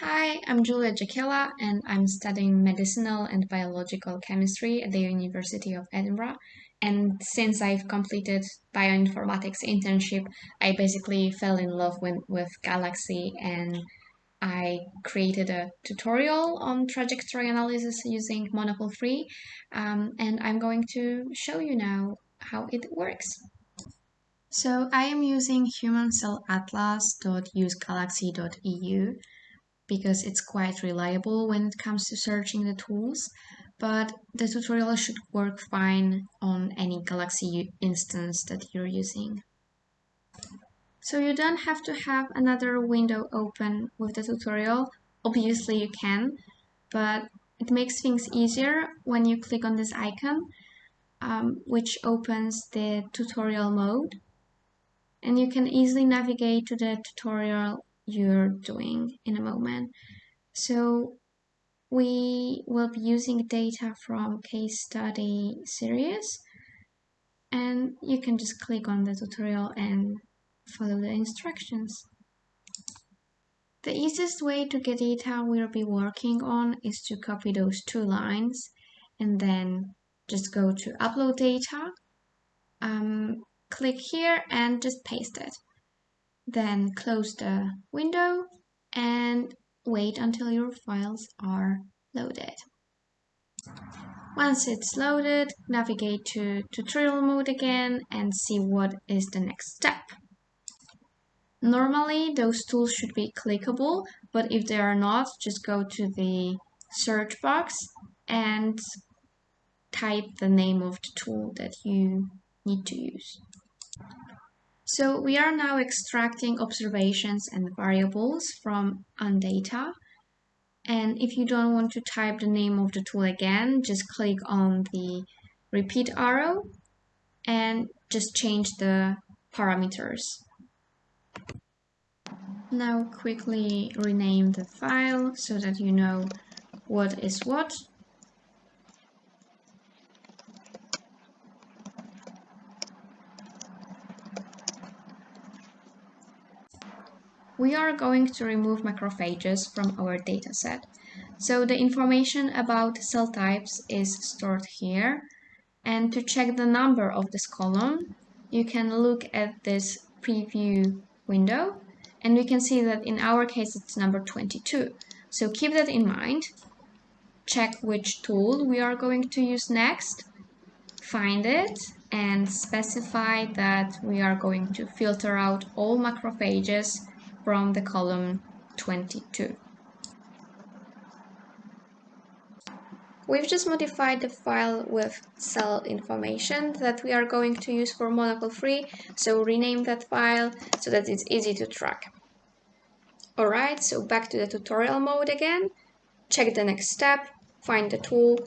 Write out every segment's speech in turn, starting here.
Hi, I'm Julia Jakiela and I'm studying medicinal and biological chemistry at the University of Edinburgh. And since I've completed bioinformatics internship, I basically fell in love with, with Galaxy and I created a tutorial on trajectory analysis using Monocle 3 um, and I'm going to show you now how it works. So I am using humancellatlas.usegalaxy.eu because it's quite reliable when it comes to searching the tools, but the tutorial should work fine on any Galaxy instance that you're using. So you don't have to have another window open with the tutorial. Obviously you can, but it makes things easier when you click on this icon, um, which opens the tutorial mode. And you can easily navigate to the tutorial you're doing in a moment. So we will be using data from case study series and you can just click on the tutorial and follow the instructions. The easiest way to get data we'll be working on is to copy those two lines and then just go to upload data, um, click here and just paste it. Then close the window and wait until your files are loaded. Once it's loaded, navigate to tutorial mode again and see what is the next step. Normally, those tools should be clickable, but if they are not, just go to the search box and type the name of the tool that you need to use. So we are now extracting observations and variables from AnnData. And if you don't want to type the name of the tool again, just click on the repeat arrow and just change the parameters. Now quickly rename the file so that you know what is what we are going to remove macrophages from our dataset. So the information about cell types is stored here. And to check the number of this column, you can look at this preview window and we can see that in our case it's number 22. So keep that in mind. Check which tool we are going to use next, find it and specify that we are going to filter out all macrophages from the column 22. We've just modified the file with cell information that we are going to use for Monocle 3, so rename that file so that it's easy to track. Alright, so back to the tutorial mode again, check the next step, find the tool,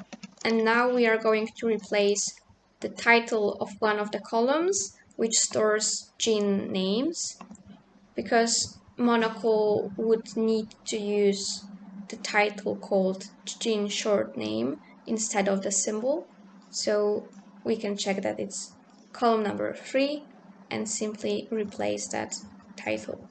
and now we are going to replace the title of one of the columns, which stores gene names, because Monocle would need to use the title called gene short name instead of the symbol. So we can check that it's column number 3 and simply replace that title.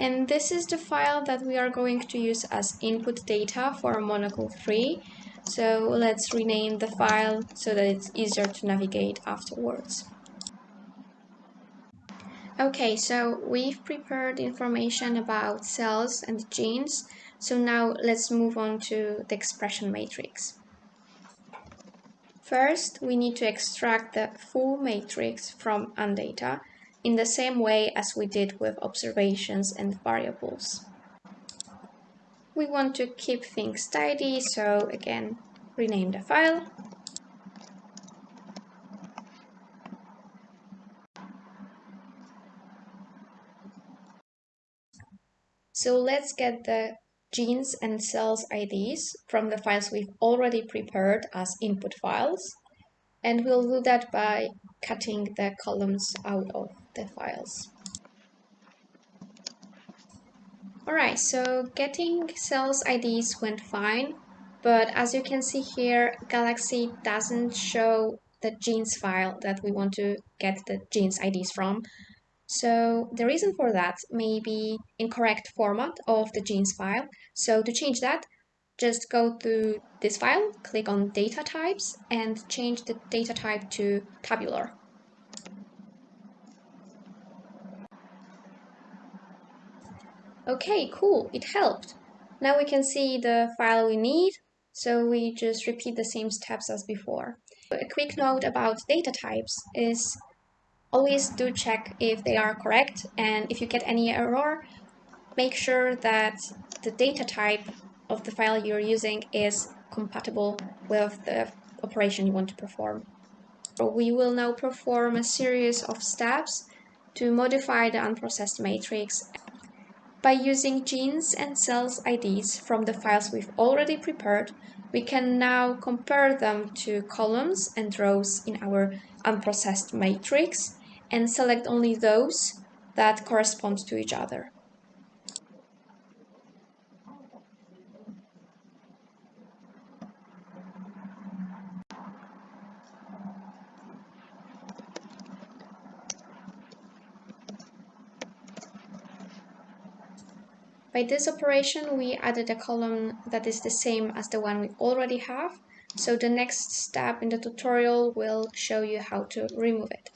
And this is the file that we are going to use as input data for Monocle 3. So let's rename the file so that it's easier to navigate afterwards. Okay, so we've prepared information about cells and genes. So now let's move on to the expression matrix. First, we need to extract the full matrix from AnnData in the same way as we did with observations and variables we want to keep things tidy, so again, rename the file. So let's get the genes and cells IDs from the files we've already prepared as input files. And we'll do that by cutting the columns out of the files. Alright, so getting cells IDs went fine, but as you can see here, Galaxy doesn't show the genes file that we want to get the genes IDs from. So the reason for that may be incorrect format of the genes file. So to change that, just go to this file, click on data types and change the data type to tabular. Okay, cool, it helped. Now we can see the file we need, so we just repeat the same steps as before. A quick note about data types is always do check if they are correct and if you get any error, make sure that the data type of the file you're using is compatible with the operation you want to perform. We will now perform a series of steps to modify the unprocessed matrix by using genes and cells IDs from the files we've already prepared, we can now compare them to columns and rows in our unprocessed matrix and select only those that correspond to each other. By this operation, we added a column that is the same as the one we already have. So the next step in the tutorial will show you how to remove it.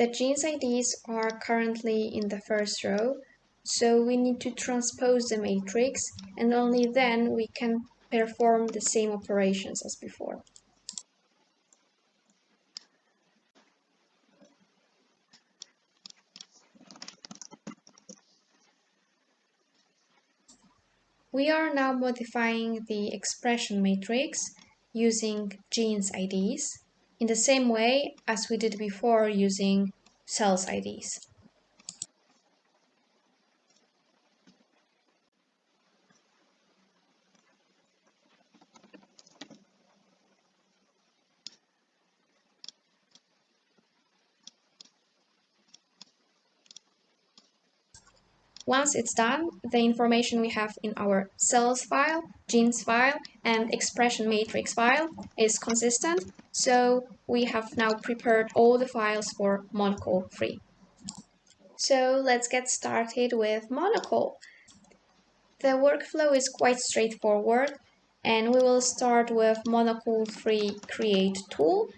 The genes IDs are currently in the first row, so we need to transpose the matrix and only then we can perform the same operations as before. We are now modifying the expression matrix using genes IDs in the same way as we did before using cells IDs. Once it's done, the information we have in our cells file, genes file, and expression matrix file is consistent, so we have now prepared all the files for Monocle 3. So let's get started with Monocle. The workflow is quite straightforward, and we will start with Monocle 3 create tool.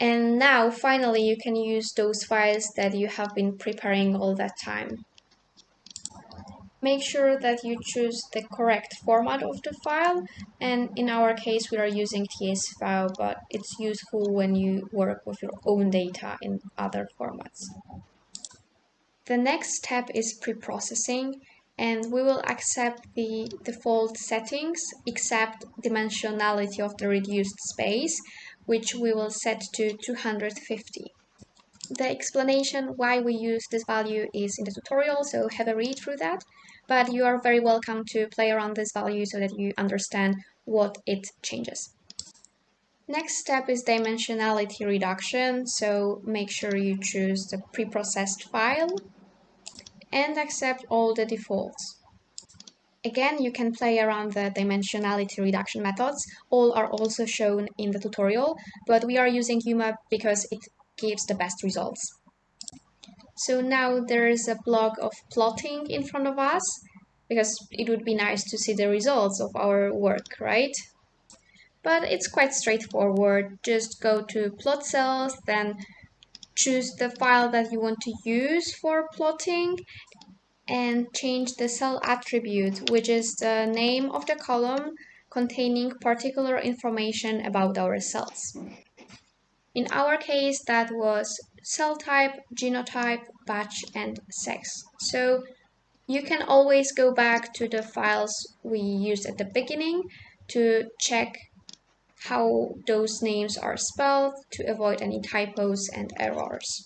And now finally you can use those files that you have been preparing all that time. Make sure that you choose the correct format of the file and in our case we are using TS file but it's useful when you work with your own data in other formats. The next step is pre-processing and we will accept the default settings except dimensionality of the reduced space which we will set to 250. The explanation why we use this value is in the tutorial, so have a read through that. But you are very welcome to play around this value so that you understand what it changes. Next step is dimensionality reduction, so make sure you choose the preprocessed file and accept all the defaults. Again, you can play around the dimensionality reduction methods. All are also shown in the tutorial, but we are using UMAP because it gives the best results. So now there is a block of plotting in front of us because it would be nice to see the results of our work, right? But it's quite straightforward. Just go to plot cells, then choose the file that you want to use for plotting and change the cell attribute, which is the name of the column containing particular information about our cells. In our case, that was cell type, genotype, batch, and sex. So you can always go back to the files we used at the beginning to check how those names are spelled to avoid any typos and errors.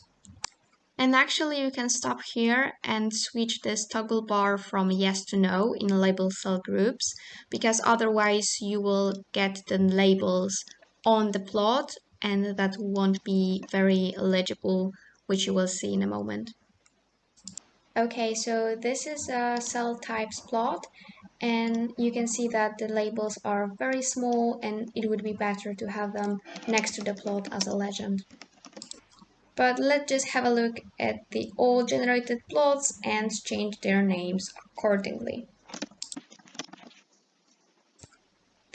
And actually you can stop here and switch this toggle bar from yes to no in label cell groups because otherwise you will get the labels on the plot and that won't be very legible which you will see in a moment. Okay, so this is a cell types plot and you can see that the labels are very small and it would be better to have them next to the plot as a legend. But let's just have a look at the all generated plots and change their names accordingly.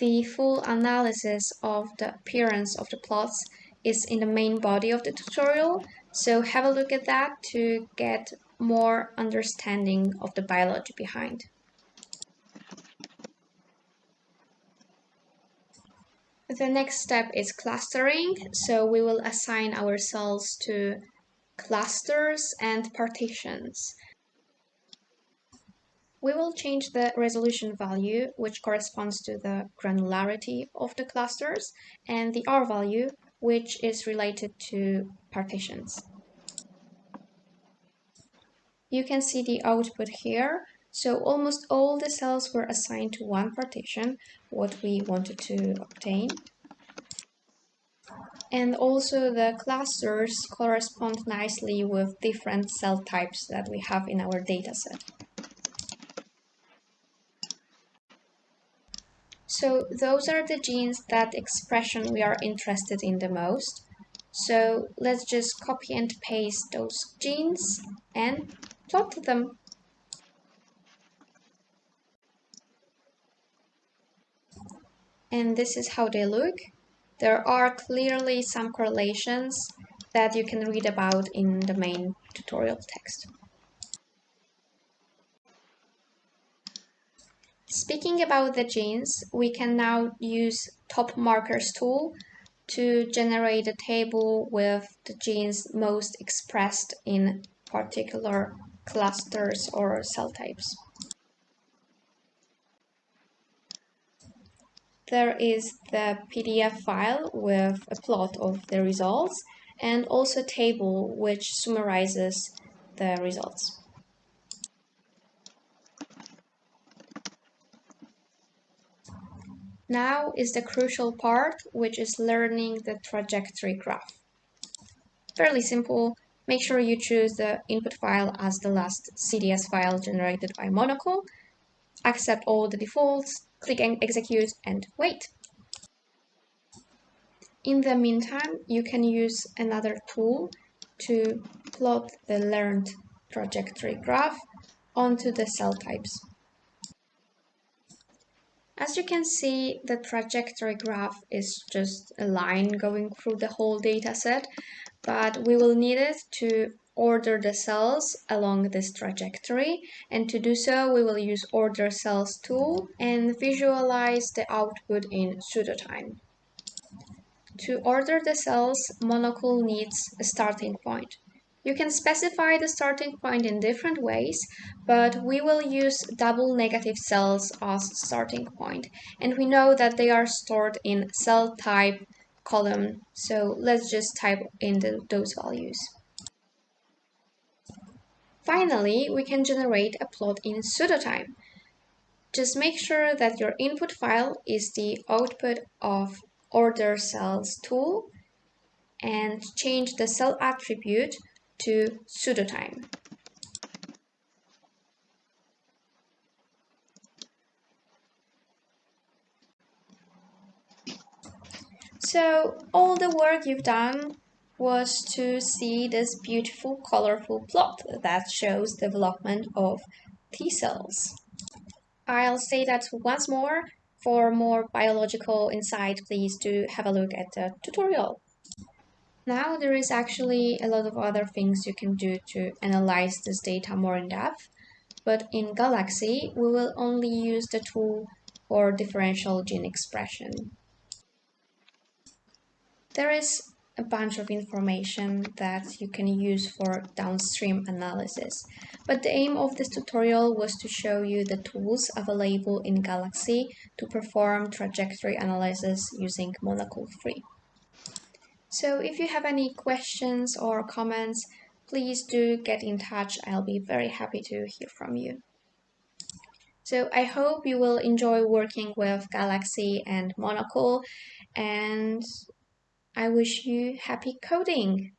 The full analysis of the appearance of the plots is in the main body of the tutorial, so have a look at that to get more understanding of the biology behind. The next step is clustering. So we will assign our cells to clusters and partitions. We will change the resolution value, which corresponds to the granularity of the clusters, and the R value, which is related to partitions. You can see the output here. So almost all the cells were assigned to one partition, what we wanted to obtain. And also the clusters correspond nicely with different cell types that we have in our dataset. So those are the genes that expression we are interested in the most. So let's just copy and paste those genes and plot them. And this is how they look. There are clearly some correlations that you can read about in the main tutorial text. Speaking about the genes, we can now use top markers tool to generate a table with the genes most expressed in particular clusters or cell types. there is the PDF file with a plot of the results and also a table which summarizes the results. Now is the crucial part, which is learning the trajectory graph. Fairly simple. Make sure you choose the input file as the last CDS file generated by Monocle. Accept all the defaults, click and execute and wait. In the meantime, you can use another tool to plot the learned trajectory graph onto the cell types. As you can see, the trajectory graph is just a line going through the whole dataset, but we will need it to order the cells along this trajectory and to do so we will use order cells tool and visualize the output in pseudotime. To order the cells, Monocle needs a starting point. You can specify the starting point in different ways, but we will use double negative cells as starting point. And we know that they are stored in cell type column, so let's just type in the, those values. Finally, we can generate a plot in pseudotime. Just make sure that your input file is the output of order cells tool and change the cell attribute to pseudotime. So all the work you've done was to see this beautiful colorful plot that shows development of T cells. I'll say that once more. For more biological insight, please do have a look at the tutorial. Now there is actually a lot of other things you can do to analyze this data more in depth, but in Galaxy we will only use the tool for differential gene expression. There is a bunch of information that you can use for downstream analysis. But the aim of this tutorial was to show you the tools available in Galaxy to perform trajectory analysis using Monocle 3. So if you have any questions or comments, please do get in touch. I'll be very happy to hear from you. So I hope you will enjoy working with Galaxy and Monocle and I wish you happy coding.